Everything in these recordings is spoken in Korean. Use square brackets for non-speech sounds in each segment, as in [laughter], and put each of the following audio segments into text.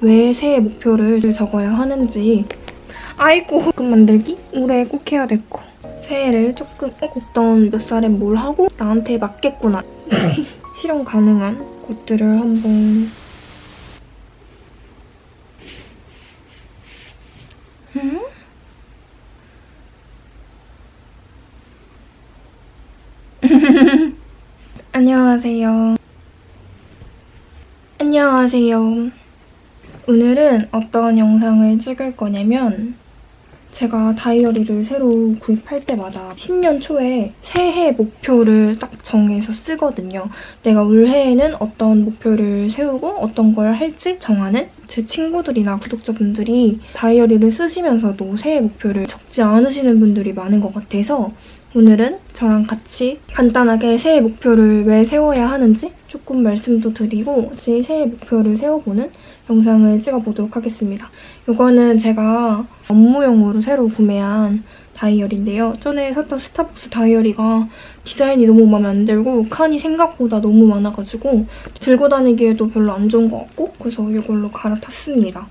왜 새해 목표를 적어야 하는지 아이고 꿈 만들기? 올해 꼭 해야 될 거. 새해를 조금 어, 어떤 몇 살에 뭘 하고 나한테 맞겠구나. [laughs] 실현 가능한 것들을 한번 음? [laughs] 안녕하세요. 안녕하세요. 오늘은 어떤 영상을 찍을 거냐면 제가 다이어리를 새로 구입할 때마다 신년 초에 새해 목표를 딱 정해서 쓰거든요. 내가 올해에는 어떤 목표를 세우고 어떤 걸 할지 정하는 제 친구들이나 구독자분들이 다이어리를 쓰시면서도 새해 목표를 적지 않으시는 분들이 많은 것 같아서 오늘은 저랑 같이 간단하게 새해 목표를 왜 세워야 하는지 조금 말씀도 드리고 같이 새해 목표를 세워보는 영상을 찍어보도록 하겠습니다. 이거는 제가 업무용으로 새로 구매한 다이어리인데요. 전에 샀던 스타벅스 다이어리가 디자인이 너무 마음에 안 들고 칸이 생각보다 너무 많아가지고 들고 다니기에도 별로 안 좋은 것 같고 그래서 이걸로 갈아탔습니다.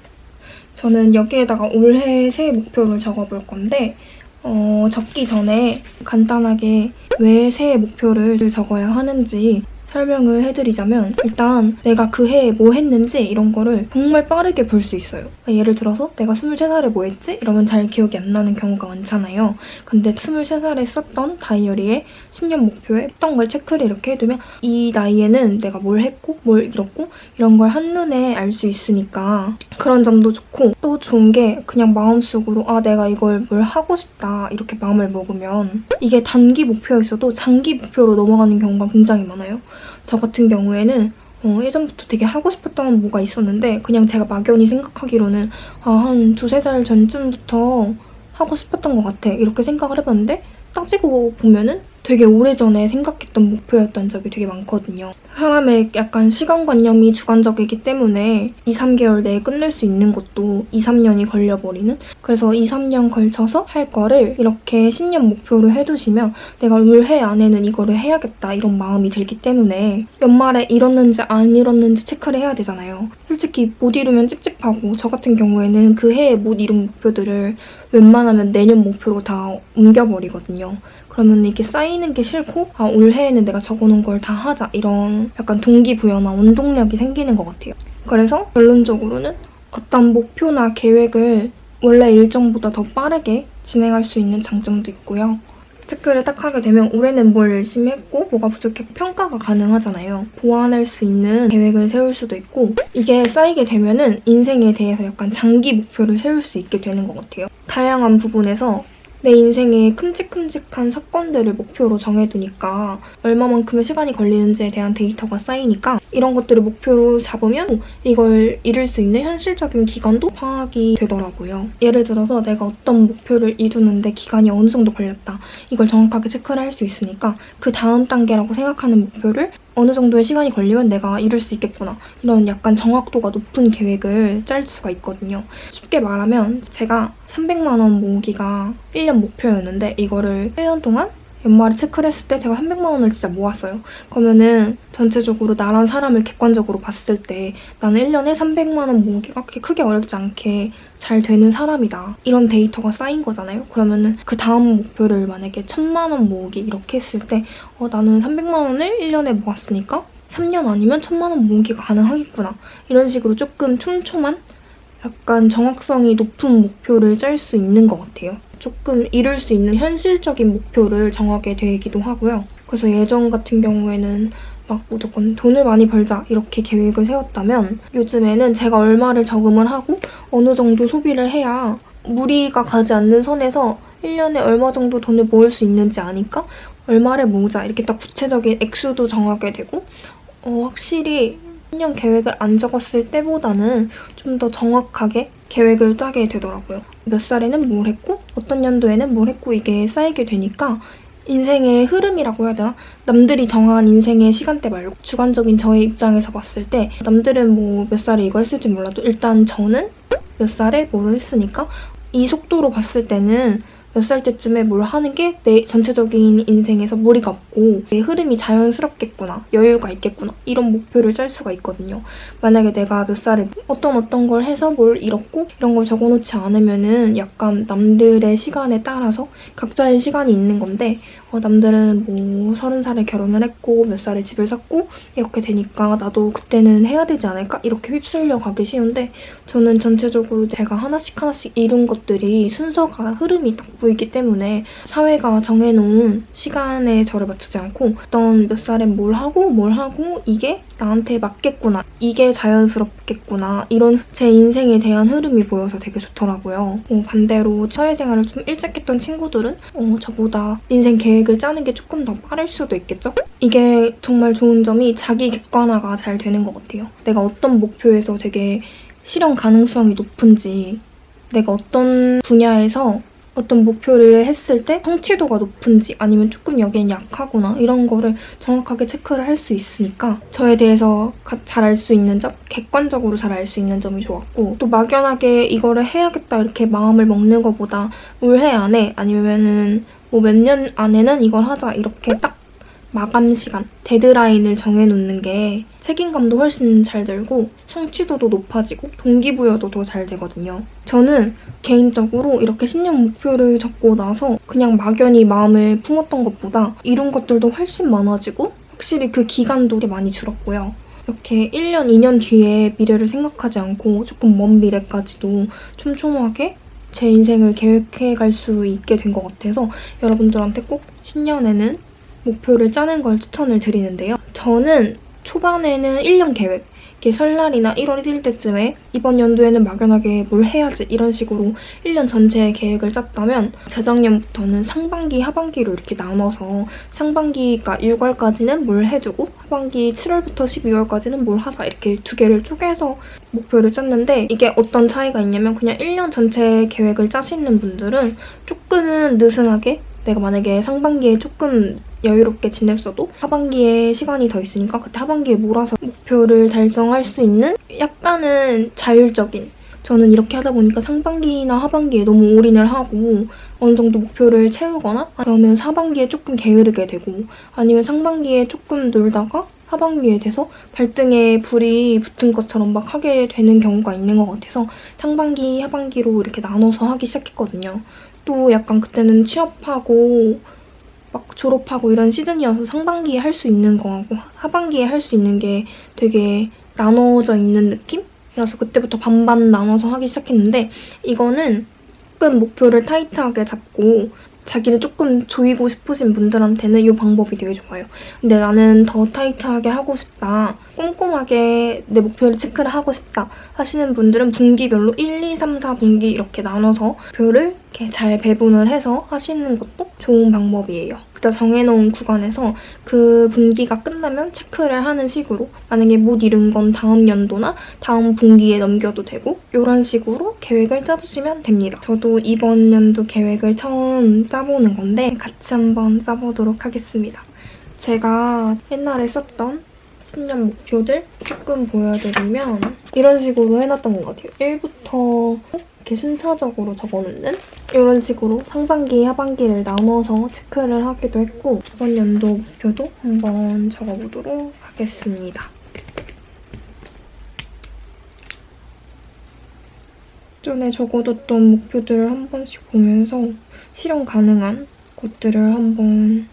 저는 여기에다가 올해 새해 목표를 적어볼 건데 어, 적기 전에 간단하게 왜 새해 목표를 적어야 하는지 설명을 해드리자면 일단 내가 그 해에 뭐 했는지 이런 거를 정말 빠르게 볼 수 있어요. 예를 들어서 내가 23살에 뭐 했지? 이러면 잘 기억이 안 나는 경우가 많잖아요. 근데 23살에 썼던 다이어리에 신년 목표에 했던 걸 체크를 이렇게 해두면 이 나이에는 내가 뭘 했고 뭘 잃었고 이런 걸 한눈에 알 수 있으니까 그런 점도 좋고 또 좋은 게 그냥 마음속으로 아 내가 이걸 뭘 하고 싶다 이렇게 마음을 먹으면 이게 단기 목표였어도 장기 목표로 넘어가는 경우가 굉장히 많아요. 저 같은 경우에는 어, 예전부터 되게 하고 싶었던 뭐가 있었는데 그냥 제가 막연히 생각하기로는 아, 한 두세 달 전쯤부터 하고 싶었던 것 같아. 이렇게 생각을 해봤는데 따지고 보면은 되게 오래전에 생각했던 목표였던 적이 되게 많거든요. 사람의 약간 시간관념이 주관적이기 때문에 2, 3개월 내에 끝낼 수 있는 것도 2, 3년이 걸려버리는 그래서 2, 3년 걸쳐서 할 거를 이렇게 신년 목표로 해두시면 내가 올해 안에는 이거를 해야겠다 이런 마음이 들기 때문에 연말에 이뤘는지 안 이뤘는지 체크를 해야 되잖아요. 솔직히 못 이루면 찝찝하고 저 같은 경우에는 그 해에 못 이룬 목표들을 웬만하면 내년 목표로 다 옮겨버리거든요. 그러면 이게 쌓이는 게 싫고 아 올해에는 내가 적어놓은 걸 다 하자 이런 약간 동기부여나 원동력이 생기는 것 같아요. 그래서 결론적으로는 어떤 목표나 계획을 원래 일정보다 더 빠르게 진행할 수 있는 장점도 있고요. 체크를 딱 하게 되면 올해는 뭘 열심히 했고 뭐가 부족했고 평가가 가능하잖아요. 보완할 수 있는 계획을 세울 수도 있고 이게 쌓이게 되면 은 인생에 대해서 약간 장기 목표를 세울 수 있게 되는 것 같아요. 다양한 부분에서 내 인생에 큼직큼직한 사건들을 목표로 정해두니까 얼마만큼의 시간이 걸리는지에 대한 데이터가 쌓이니까 이런 것들을 목표로 잡으면 이걸 이룰 수 있는 현실적인 기간도 파악이 되더라고요. 예를 들어서 내가 어떤 목표를 이루는데 기간이 어느 정도 걸렸다. 이걸 정확하게 체크를 할 수 있으니까 그 다음 단계라고 생각하는 목표를 어느 정도의 시간이 걸리면 내가 이룰 수 있겠구나. 이런 약간 정확도가 높은 계획을 짤 수가 있거든요. 쉽게 말하면 제가 300만 원 모으기가 1년 목표였는데 이거를 1년 동안 연말에 체크를 했을 때 제가 300만 원을 진짜 모았어요. 그러면은 전체적으로 나란 사람을 객관적으로 봤을 때 나는 1년에 300만 원 모으기가 그렇게 크게 어렵지 않게 잘 되는 사람이다. 이런 데이터가 쌓인 거잖아요. 그러면은 그 다음 목표를 만약에 1000만 원 모으기 이렇게 했을 때 어, 나는 300만 원을 1년에 모았으니까 3년 아니면 1000만 원 모으기가 가능하겠구나. 이런 식으로 조금 촘촘한 약간 정확성이 높은 목표를 짤 수 있는 것 같아요. 조금 이룰 수 있는 현실적인 목표를 정하게 되기도 하고요. 그래서 예전 같은 경우에는 막 무조건 돈을 많이 벌자 이렇게 계획을 세웠다면 요즘에는 제가 얼마를 저금을 하고 어느 정도 소비를 해야 무리가 가지 않는 선에서 1년에 얼마 정도 돈을 모을 수 있는지 아니까 얼마를 모으자 이렇게 딱 구체적인 액수도 정하게 되고 어, 확실히 1년 계획을 안 적었을 때보다는 좀 더 정확하게 계획을 짜게 되더라고요. 몇 살에는 뭘 했고 어떤 연도에는 뭘 했고 이게 쌓이게 되니까 인생의 흐름이라고 해야 되나? 남들이 정한 인생의 시간대 말고 주관적인 저의 입장에서 봤을 때 남들은 뭐 몇 살에 이걸 쓸지 몰라도 일단 저는 몇 살에 뭐를 했으니까 이 속도로 봤을 때는 몇 살 때쯤에 뭘 하는 게 내 전체적인 인생에서 무리가 없고 내 흐름이 자연스럽겠구나, 여유가 있겠구나 이런 목표를 짤 수가 있거든요. 만약에 내가 몇 살에 어떤 어떤 걸 해서 뭘 잃었고 이런 걸 적어놓지 않으면 은 약간 남들의 시간에 따라서 각자의 시간이 있는 건데 어, 남들은 뭐 서른 살에 결혼을 했고 몇 살에 집을 샀고 이렇게 되니까 나도 그때는 해야 되지 않을까 이렇게 휩쓸려 가기 쉬운데 저는 전체적으로 제가 하나씩 하나씩 이룬 것들이 순서가 흐름이 딱 보이기 때문에 사회가 정해놓은 시간에 저를 맞추지 않고 어떤 몇 살엔 뭘 하고 뭘 하고 이게 나한테 맞겠구나 이게 자연스럽겠구나 이런 제 인생에 대한 흐름이 보여서 되게 좋더라고요. 어, 반대로 사회생활을 좀 일찍 했던 친구들은 어, 저보다 인생 계획 을 짜는 게 조금 더 빠를 수도 있겠죠? 이게 정말 좋은 점이 자기 객관화가 잘 되는 것 같아요. 내가 어떤 목표에서 되게 실현 가능성이 높은지 내가 어떤 분야에서 어떤 목표를 했을 때 성취도가 높은지 아니면 조금 여기엔 약하구나 이런 거를 정확하게 체크를 할 수 있으니까 저에 대해서 잘 알 수 있는 점, 객관적으로 잘 알 수 있는 점이 좋았고 또 막연하게 이거를 해야겠다 이렇게 마음을 먹는 것보다 올 해 안에 아니면은 뭐 몇 년 안에는 이걸 하자 이렇게 딱 마감 시간, 데드라인을 정해놓는 게 책임감도 훨씬 잘 들고 성취도도 높아지고 동기부여도 더 잘 되거든요. 저는 개인적으로 이렇게 신년 목표를 적고 나서 그냥 막연히 마음을 품었던 것보다 이룬 것들도 훨씬 많아지고 확실히 그 기간도 많이 줄었고요. 이렇게 1년, 2년 뒤에 미래를 생각하지 않고 조금 먼 미래까지도 촘촘하게 제 인생을 계획해갈 수 있게 된 것 같아서 여러분들한테 꼭 신년에는 목표를 짜는 걸 추천을 드리는데요. 저는 초반에는 1년 계획, 이렇게 설날이나 1월 1일 때쯤에 이번 연도에는 막연하게 뭘 해야지 이런 식으로 1년 전체의 계획을 짰다면 재작년부터는 상반기, 하반기로 이렇게 나눠서 상반기가 6월까지는 뭘 해두고 하반기 7월부터 12월까지는 뭘 하자 이렇게 두 개를 쪼개서 목표를 짰는데 이게 어떤 차이가 있냐면 그냥 1년 전체 계획을 짜시는 분들은 조금은 느슨하게 내가 만약에 상반기에 조금 여유롭게 지냈어도 하반기에 시간이 더 있으니까 그때 하반기에 몰아서 목표를 달성할 수 있는 약간은 자율적인 저는 이렇게 하다 보니까 상반기나 하반기에 너무 올인을 하고 어느 정도 목표를 채우거나 그러면 하반기에 조금 게으르게 되고 아니면 상반기에 조금 놀다가 하반기에 돼서 발등에 불이 붙은 것처럼 막 하게 되는 경우가 있는 것 같아서 상반기, 하반기로 이렇게 나눠서 하기 시작했거든요. 또 약간 그때는 취업하고 막 졸업하고 이런 시즌이어서 상반기에 할 수 있는 거하고 하반기에 할 수 있는 게 되게 나눠져 있는 느낌? 그래서 그때부터 반반 나눠서 하기 시작했는데 이거는 조금 목표를 타이트하게 잡고 자기를 조금 조이고 싶으신 분들한테는 이 방법이 되게 좋아요. 근데 나는 더 타이트하게 하고 싶다. 꼼꼼하게 내 목표를 체크를 하고 싶다 하시는 분들은 분기별로 1, 2, 3, 4분기 이렇게 나눠서 표를 이렇게 잘 배분을 해서 하시는 것도 좋은 방법이에요. 그때 정해놓은 구간에서 그 분기가 끝나면 체크를 하는 식으로 만약에 못 이룬 건 다음 연도나 다음 분기에 넘겨도 되고 이런 식으로 계획을 짜주시면 됩니다. 저도 이번 연도 계획을 처음 짜보는 건데 같이 한번 짜보도록 하겠습니다. 제가 옛날에 썼던 신년 목표들 조금 보여드리면 이런 식으로 해놨던 것 같아요. 1부터 이렇게 순차적으로 적어놓는 이런 식으로 상반기, 하반기를 나눠서 체크를 하기도 했고 이번 연도 목표도 한번 적어보도록 하겠습니다. 전에 적어뒀던 목표들을 한 번씩 보면서 실현 가능한 것들을 한번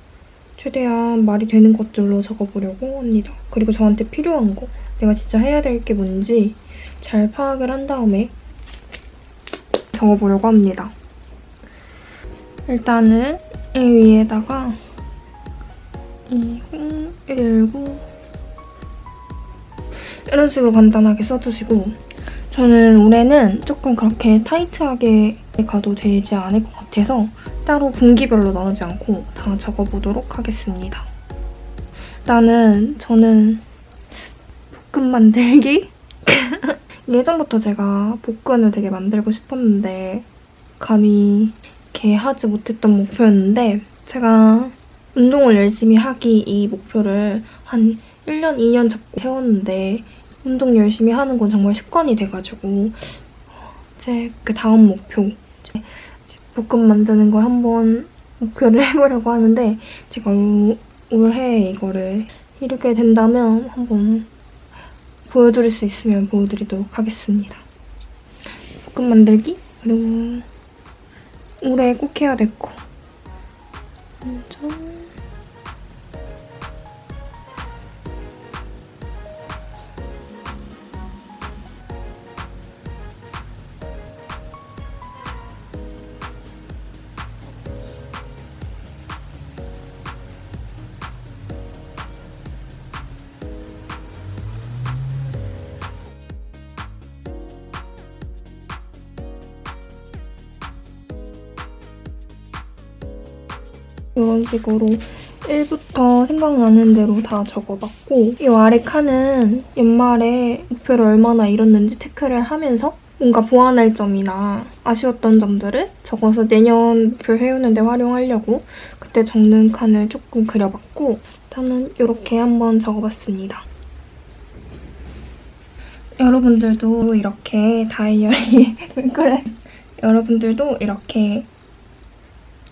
최대한 말이 되는 것들로 적어보려고 합니다. 그리고 저한테 필요한 거, 내가 진짜 해야 될 게 뭔지 잘 파악을 한 다음에 적어보려고 합니다. 일단은 이 위에다가 2019 이런 식으로 간단하게 써주시고 저는 올해는 조금 그렇게 타이트하게 가도 되지 않을 것 같아서 따로 분기별로 나누지 않고 다 적어보도록 하겠습니다. 일단은 저는 만들기? 예전부터 제가 복근을 되게 만들고 싶었는데 감히 이렇게 하지 못했던 목표였는데 제가 운동을 열심히 하기 이 목표를 한 1년, 2년 잡고 세웠는데 운동 열심히 하는 건 정말 습관이 돼가지고 제 그 다음 목표 볶음 만드는 걸 한번 목표를 [laughs] 해보려고 하는데 제가 올- 올해 이거를 이루게 된다면 한번 보여드릴 수 있으면 보여드리도록 하겠습니다. 볶음 만들기 그리고 올해 꼭 해야 될 거. 먼저 이런 식으로 1부터 생각나는 대로 다 적어봤고 이 아래 칸은 연말에 목표를 얼마나 이뤘는지 체크를 하면서 뭔가 보완할 점이나 아쉬웠던 점들을 적어서 내년 목표 세우는 데 활용하려고 그때 적는 칸을 조금 그려봤고 일단은 이렇게 한번 적어봤습니다. 여러분들도 이렇게 다이어리 왜 [laughs] 그래? 여러분들도 이렇게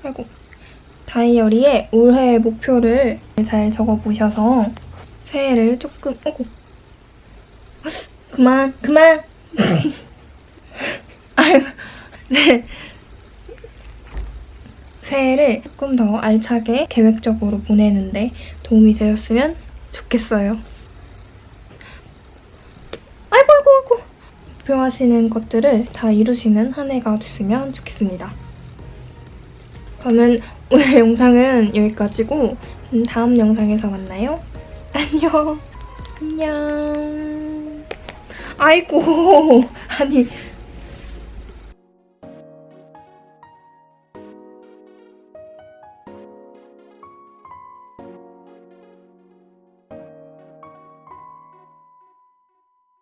아이고 다이어리에 올해의 목표를 잘 적어보셔서 새해를 조금 어구 그만 그만 [laughs] 아이고 네 새해를 조금 더 알차게 계획적으로 보내는데 도움이 되셨으면 좋겠어요. 아이고 아이고 아이고 목표하시는 것들을 다 이루시는 한 해가 됐으면 좋겠습니다. 그러면 오늘 영상은 여기까지고 음, 다음 영상에서 만나요. 안녕. 안녕. 아이고 [laughs] 아니